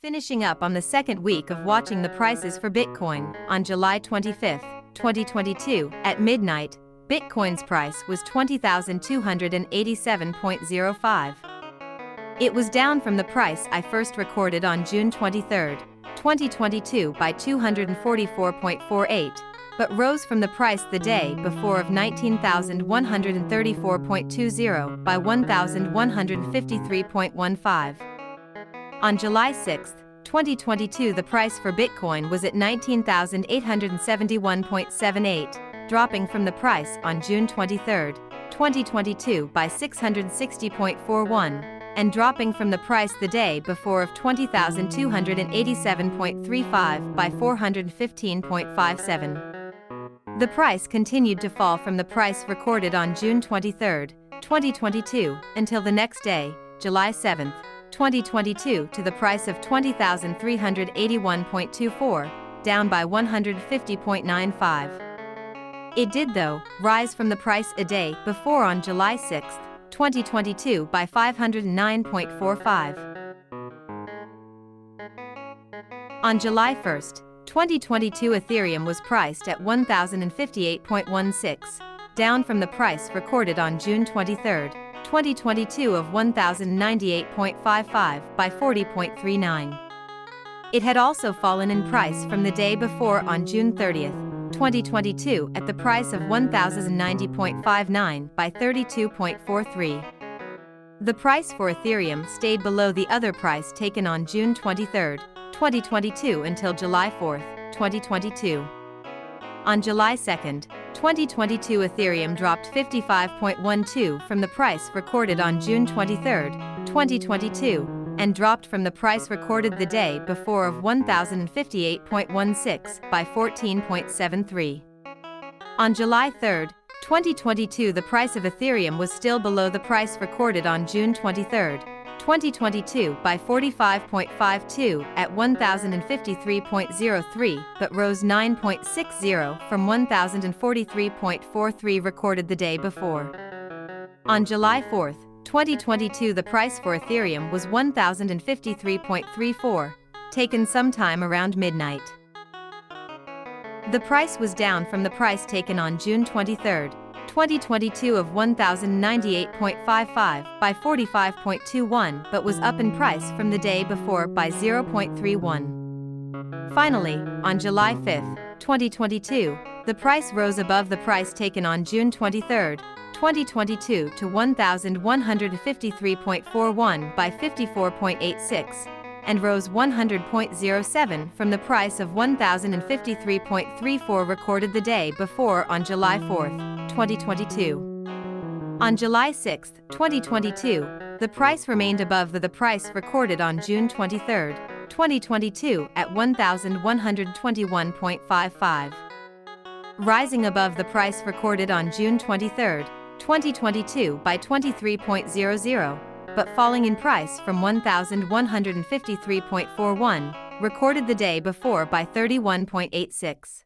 Finishing up on the second week of watching the prices for Bitcoin, on July 25, 2022, at midnight, Bitcoin's price was 20,287.05. It was down from the price I first recorded on June 23, 2022 by 244.48, but rose from the price the day before of 19,134.20 by 1,153.15. On July 6, 2022 the price for Bitcoin was at 19,871.78, dropping from the price on June 23, 2022 by 660.41, and dropping from the price the day before of 20,287.35 by 415.57. The price continued to fall from the price recorded on June 23, 2022, until the next day, July 7, 2022 to the price of 20,381.24, down by 150.95. It did though, rise from the price a day before on July 6, 2022 by 509.45. On July 1, 2022 Ethereum was priced at 1,058.16, down from the price recorded on June 23, 2022 of 1098.55 by 40.39. It had also fallen in price from the day before on June 30, 2022 at the price of 1090.59 by 32.43. The price for Ethereum stayed below the other price taken on June 23, 2022 until July 4, 2022. On July 2, 2022 Ethereum dropped 55.12 from the price recorded on June 23, 2022, and dropped from the price recorded the day before of 1058.16 by 14.73. On July 3, 2022 the price of Ethereum was still below the price recorded on June 23, 2022 by 45.52 at 1053.03 but rose 9.60 from 1043.43 recorded the day before. On July 4, 2022 the price for Ethereum was 1053.34, taken sometime around midnight. The price was down from the price taken on June 23, 2022 of 1098.55 by 45.21 but was up in price from the day before by 0.31. Finally, on July 5, 2022, the price rose above the price taken on June 23, 2022 to 1153.41 by 54.86 and rose 100.07 from the price of 1053.34 recorded the day before on July 4, 2022. On July 6, 2022, the price remained above the, the price recorded on June 23, 2022 at 1121.55. Rising above the price recorded on June 23, 2022 by 23.00, but falling in price from 1,153.41, recorded the day before by 31.86.